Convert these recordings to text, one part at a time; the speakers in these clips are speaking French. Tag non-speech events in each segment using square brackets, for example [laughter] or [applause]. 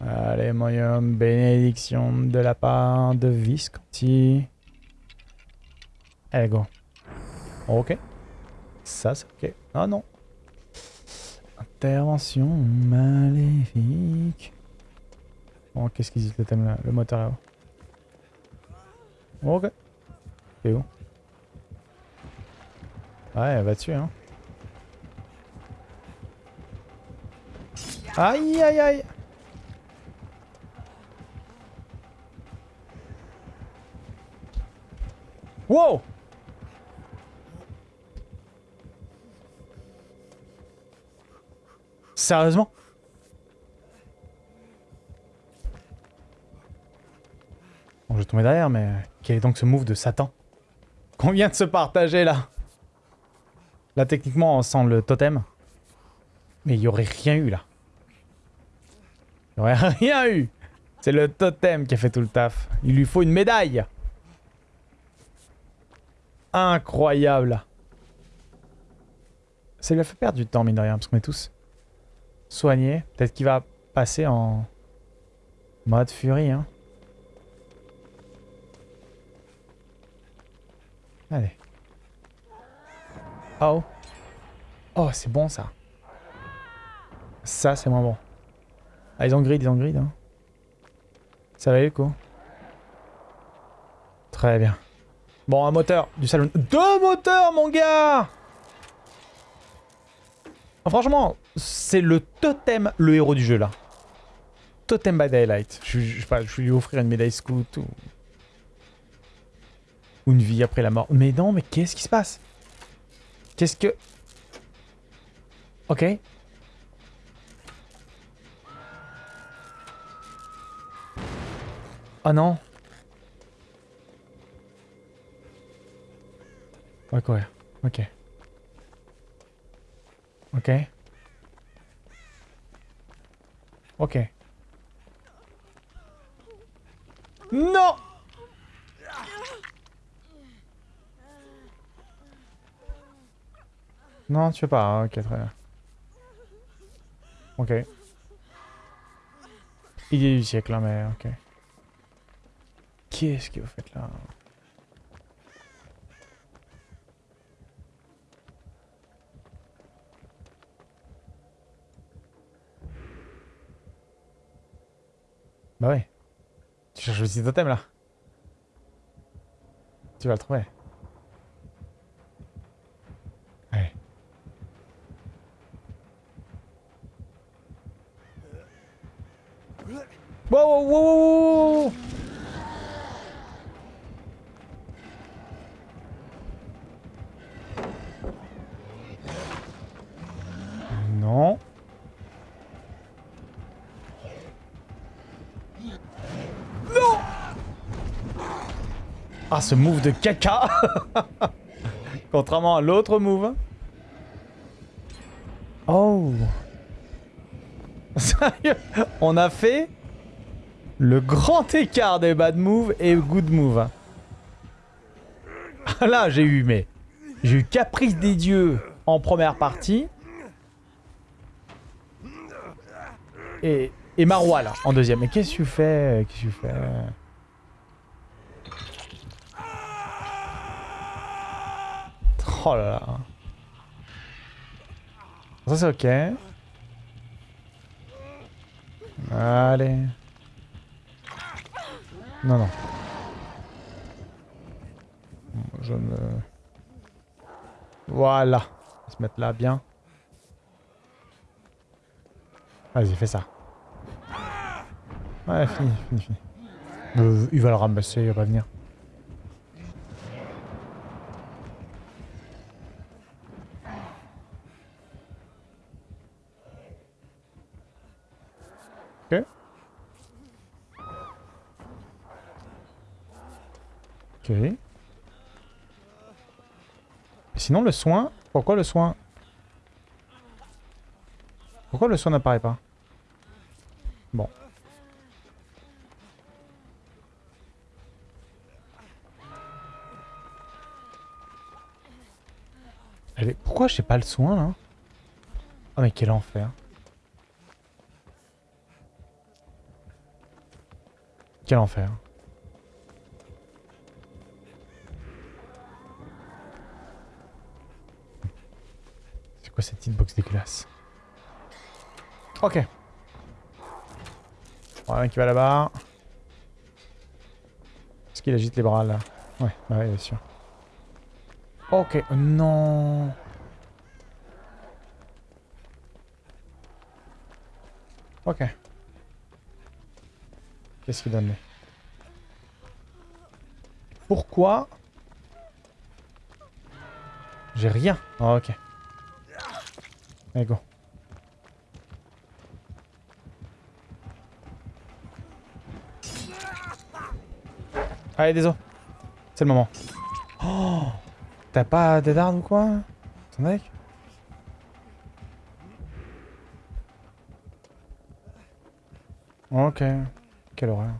Allez, moyen bénédiction de la part de Visconti. Allez, go. Ok. Ça, c'est ok. Ah non. Intervention maléfique. Bon, qu'est-ce qu'ils disent le thème là? Le moteur là-haut. Ok. C'est où? Ouais, elle va dessus, hein. Aïe, aïe, aïe. Wow. Sérieusement? Bon, je vais tomber derrière, mais quel est donc ce move de Satan? Qu'on vient de se partager, là? Là, techniquement, sent le totem. Mais il y aurait rien eu, là. Il y aurait [laughs] rien eu C'est le totem qui a fait tout le taf. Il lui faut une médaille Incroyable Ça lui a fait perdre du temps, mine de rien, parce qu'on est tous soignés. Peut-être qu'il va passer en mode furie, hein. Allez. Oh. Oh, c'est bon ça. Ça, c'est moins bon. Ah, ils ont grid, ils ont grid. Hein. Ça va aller, coup Très bien. Bon, un moteur du salon. Deux moteurs, mon gars oh, Franchement, c'est le totem, le héros du jeu, là. Totem by Daylight. Je, je, vais lui offrir une médaille scout ou... Ou une vie après la mort. Mais non, mais qu'est-ce qui se passe? Qu'est-ce que... Ok. Oh non. On va courir. Ok. Ok. Ok. Non Non, tu veux pas. Hein, ok, très bien. Ok. Idée du siècle, hein, mais ok. Qu'est-ce que vous faites là? Bah ouais. Tu cherches le petit totem là. Tu vas le trouver. Allez. Wow, wow. Non. Non Ah, ce move de caca [laughs] Contrairement à l'autre move. Oh [laughs] Sérieux On a fait le grand écart des bad moves et good moves. Ah là, j'ai eu, mais... J'ai eu Caprice des Dieux en première partie. Et, et là, en deuxième. Mais qu'est-ce que tu fais Qu'est-ce que tu fais Oh là là. Ça, c'est ok. Allez. Non, non. Je me... Voilà. On va se mettre là, bien. Vas-y, fais ça. Ouais, fini, fini, fini. Euh, il va le ramasser, il va venir. Sinon, le soin... Pourquoi le soin? Pourquoi le soin n'apparaît pas? Bon. Est... Pourquoi j'ai pas le soin, là? Oh, mais quel enfer. Quel enfer. Cette hitbox dégueulasse Ok. Voilà qui va là-bas. Est-ce qu'il agite les bras là? Ouais, bah ouais, bien sûr. Ok, non. Ok. Qu'est-ce qu'il donne? Pourquoi? J'ai rien. Oh, ok. Allez, go. Allez, désolé. C'est le moment. Oh T'as pas de ou quoi? Ton mec Ok. Quelle horreur.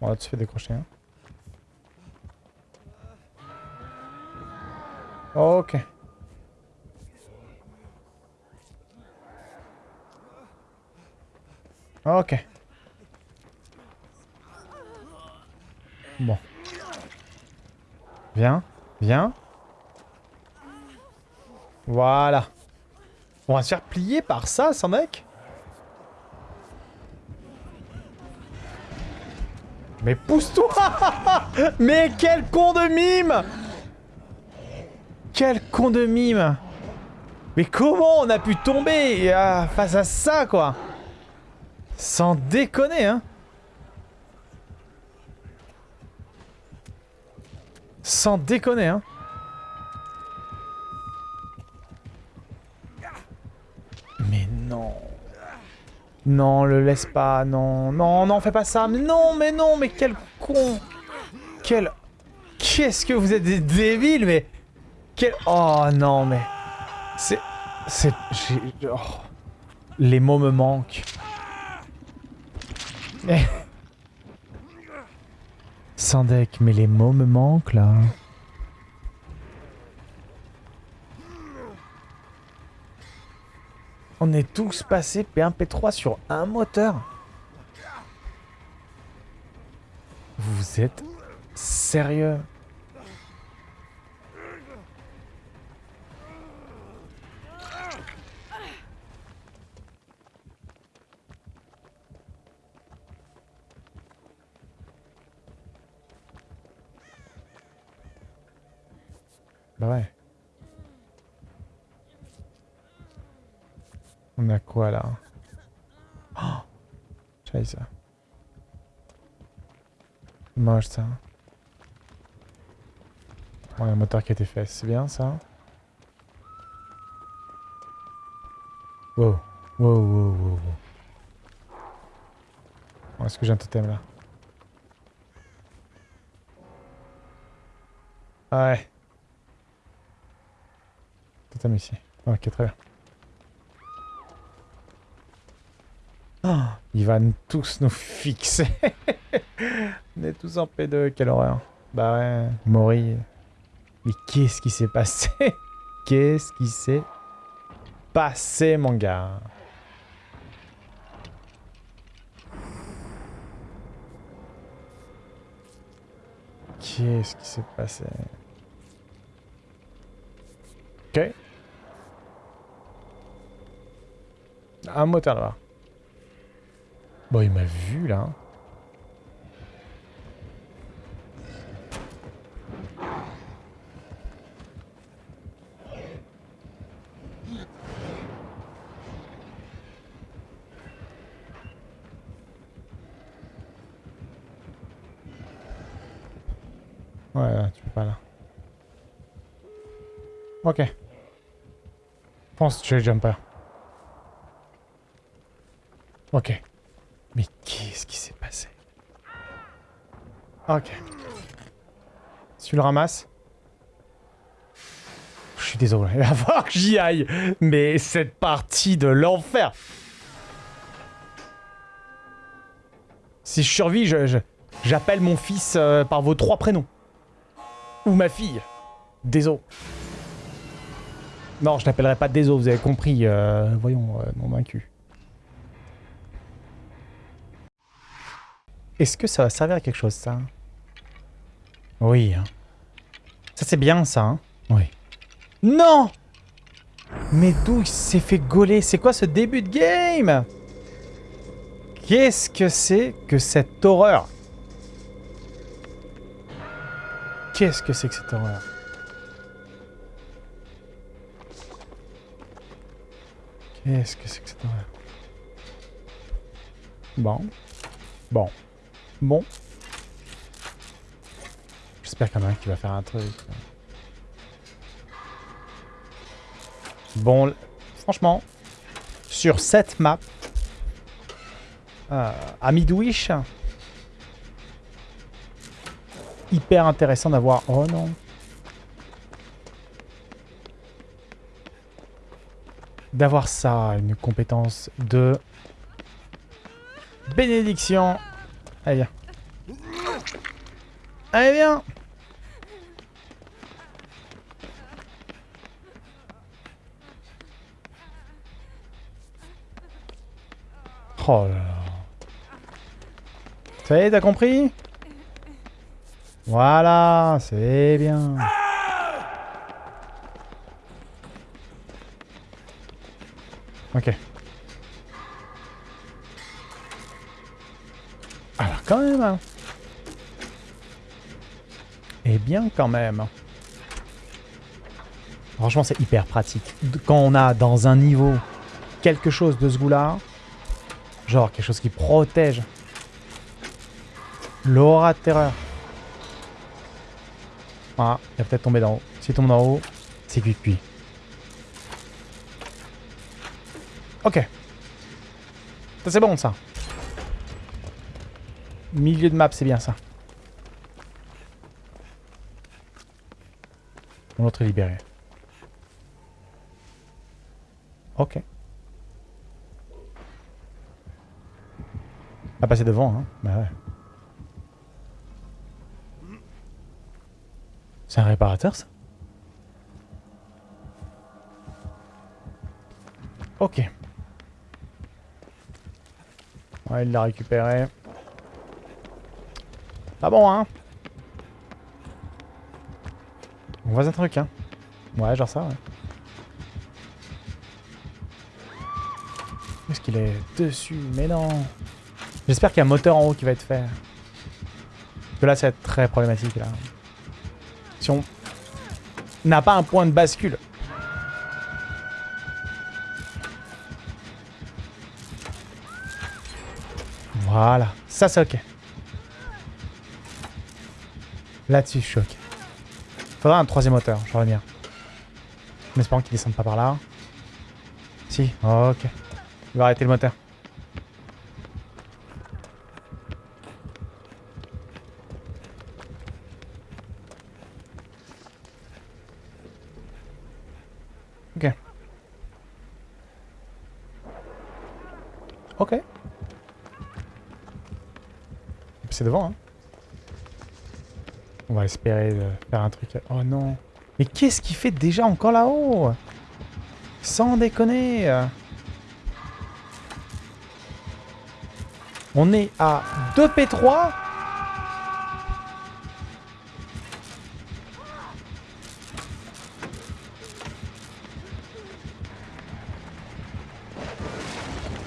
Bon, là, tu fais décrocher. Hein. Ok. Ok. Bon. Viens. Viens. Voilà. On va se faire plier par ça, sans mec Mais pousse-toi [laughs] Mais quel con de mime Quel con de mime Mais comment on a pu tomber euh, face à ça, quoi? Sans déconner, hein Sans déconner, hein Mais non non, le laisse pas, non. Non, non, fais pas ça. Non, mais non, mais quel con. Quel... Qu'est-ce que vous êtes des débiles, mais... Quel... Oh, non, mais... C'est... C'est... Oh. Les mots me manquent. [laughs] Sans deck, mais les mots me manquent, là. On est tous passés P1, P3 sur un moteur. Vous êtes sérieux Bah ouais. On a quoi là Oh ça. Moche ça. A un moteur qui a été fait, c'est bien ça. Wow. Wow, wow, wow, wow. Est-ce que j'ai un totem là? Ah Ouais. Totem ici. Ok, très bien. Il va tous nous fixer. [laughs] On est tous en P2, quelle horreur? Bah ouais, Mori. Mais qu'est-ce qui s'est passé? [laughs] Qu'est-ce qui s'est passé, mon gars? Qu'est-ce qui s'est passé? Ok. Un moteur là-bas. Bon, il m'a vu, là. Ouais, tu peux pas là. Ok. Pense que tu es jumper. Ok. Mais qu'est-ce qui s'est passé? Ok. tu le ramasses? Je suis désolé, [laughs] il va falloir que j'y aille. Mais cette partie de l'enfer Si je survis, je, j'appelle mon fils euh, par vos trois prénoms. Ou ma fille. Désolé. Non, je n'appellerai pas des os, vous avez compris. Euh, voyons, euh, non vaincu. Est-ce que ça va servir à quelque chose, ça? Oui. Hein. Ça, c'est bien, ça. Hein oui. Non Mais d'où il s'est fait gauler? C'est quoi ce début de game? Qu'est-ce que c'est que cette horreur? Qu'est-ce que c'est que cette horreur? Qu'est-ce que c'est que cette horreur Bon. Bon. Bon. J'espère qu'il y en a un qui va faire un truc. Bon, franchement, sur cette map, euh, à Midwish, hyper intéressant d'avoir... Oh non D'avoir ça, une compétence de... Bénédiction Allez, viens. Allez, viens Oh là là. Ça y est, t'as compris? Voilà, c'est bien. Ok. Alors quand même. Hein. Eh bien quand même. Franchement, c'est hyper pratique. Quand on a dans un niveau quelque chose de ce goût-là, Genre quelque chose qui protège. L'aura de terreur. Ah, il va peut-être tomber d'en haut. S'il tombe d'en haut, c'est cuit-cuit. Ok. Ça c'est bon ça. Milieu de map, c'est bien ça. L'autre est libéré. Ok. À passer devant, hein. Bah ouais. C'est un réparateur, ça? Ok. Ouais, il l'a récupéré. Pas bon, hein On voit un truc, hein Ouais, genre ça, ouais. Est-ce qu'il est? Dessus Mais non J'espère qu'il y a un moteur en haut qui va être fait. Parce que là, ça va être très problématique. Là. Si on n'a pas un point de bascule. Ça, c'est ok. Là-dessus, je suis ok. Faudra un troisième moteur, je reviens. En espérant qu'il descende pas par là. Si, ok. Il va arrêter le moteur. Ok. Ok. Devant, hein. On va espérer de faire un truc. Oh non. Mais qu'est-ce qu'il fait déjà encore là-haut? Sans déconner. On est à 2 P3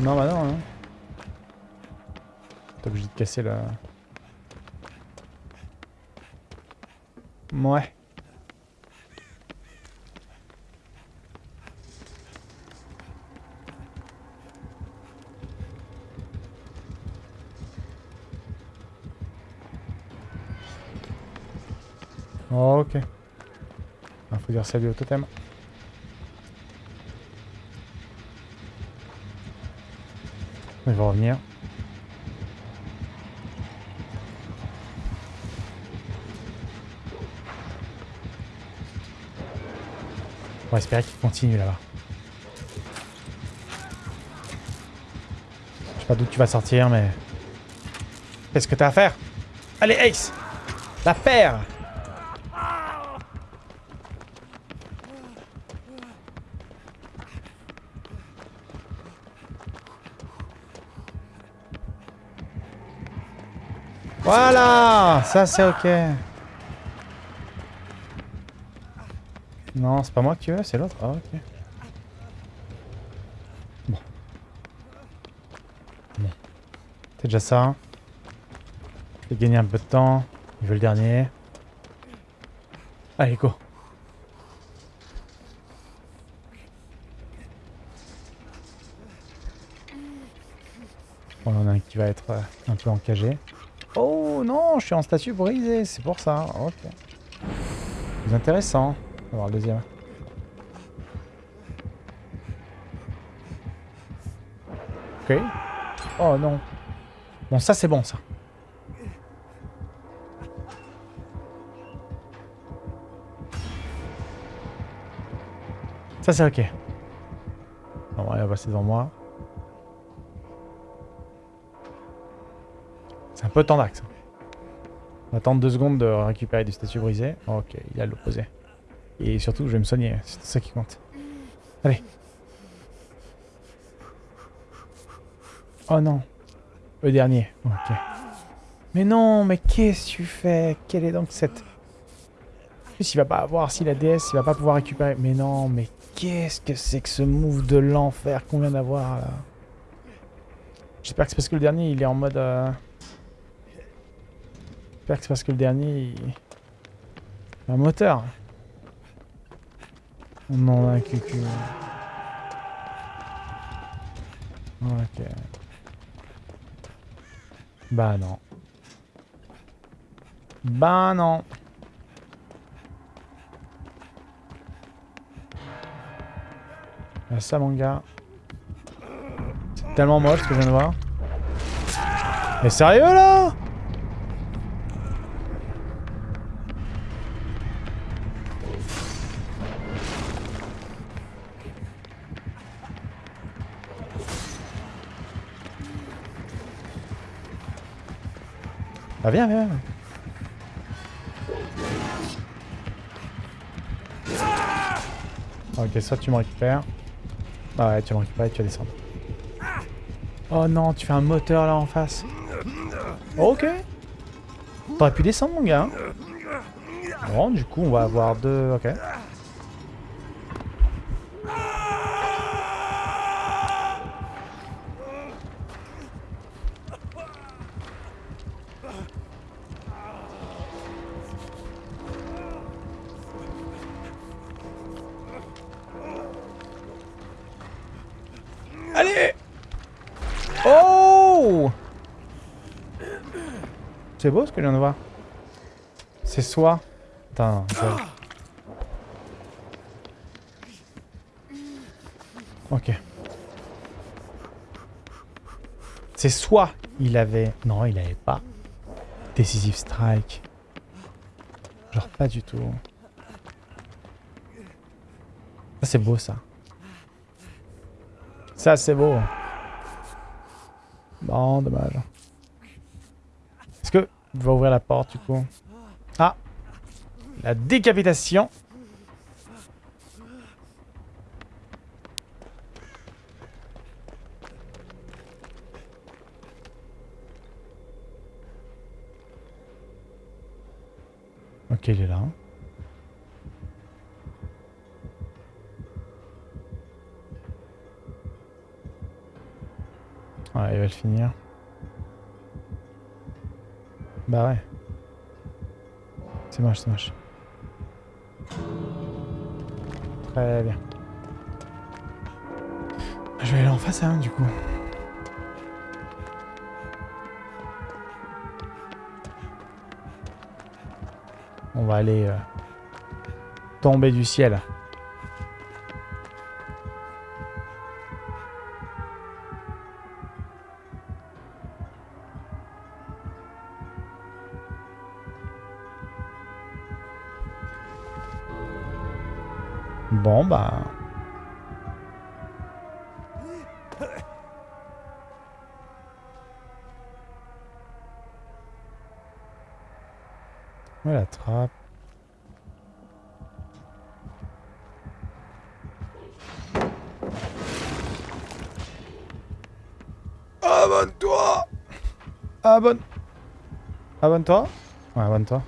Non, bah non. Hein. T'es obligé de casser la... Ouais. Ok. Il ah, faut dire salut au totem. Il va revenir. On va espérer qu'il continue là-bas. Je sais pas d'où tu vas sortir, mais... Qu'est-ce que t'as à faire? Allez, Ace La paire Voilà Ça, c'est OK. Non, c'est pas moi tu veux, c'est l'autre. Ah, ok. Bon. C'est déjà ça. Je vais gagner un peu de temps. Il veut le dernier. Allez, go. Bon, on a un qui va être euh, un peu encagé. Oh non, je suis en statut brisé, c'est pour ça. Ok. C'est intéressant. On va voir le deuxième. Ok. Oh non. Bon, ça c'est bon ça. Ça c'est ok. On va passer devant moi. C'est un peu tendax. On va attendre deux secondes de récupérer du statut brisé. Ok, il a l'opposé. Et surtout, je vais me soigner. C'est ça qui compte. Allez. Oh non. Le dernier. Ok. Mais non, mais qu'est-ce que tu fais? Quelle est donc cette... En plus, il va pas avoir... Si la DS, il va pas pouvoir récupérer... Mais non, mais qu'est-ce que c'est que ce move de l'enfer qu'on vient d'avoir, là? J'espère que c'est parce que le dernier, il est en mode... Euh, J'espère que c'est parce que le dernier... Il... Un moteur. Non, un cucu. Ok. Bah non. Bah non. ça mon gars. C'est tellement moche ce que je viens de voir. Mais sérieux là? Ah viens, viens. Ok, soit tu me récupères. Ah ouais, tu me récupères et tu vas descendre. Oh non, tu fais un moteur là en face. Ok. T'aurais pu descendre mon gars. Bon, du coup, on va avoir deux... Ok. C'est beau ce que je viens. C'est soit... Attends, Ok. C'est soit il avait... Non, il avait pas. Decisive Strike. Genre pas du tout. C'est beau ça. Ça c'est beau. Bon, dommage. Est-ce que va ouvrir la porte du coup? Ah La décapitation Ok, il est là. Ouais, il va le finir. Bah ouais. C'est moche, c'est moche. Très bien. Je vais aller en face à un du coup. On va aller euh, tomber du ciel. Bon, bah... Ouais, la trappe. Abonne-toi Abonne... Abonne-toi. Ouais, abonne-toi.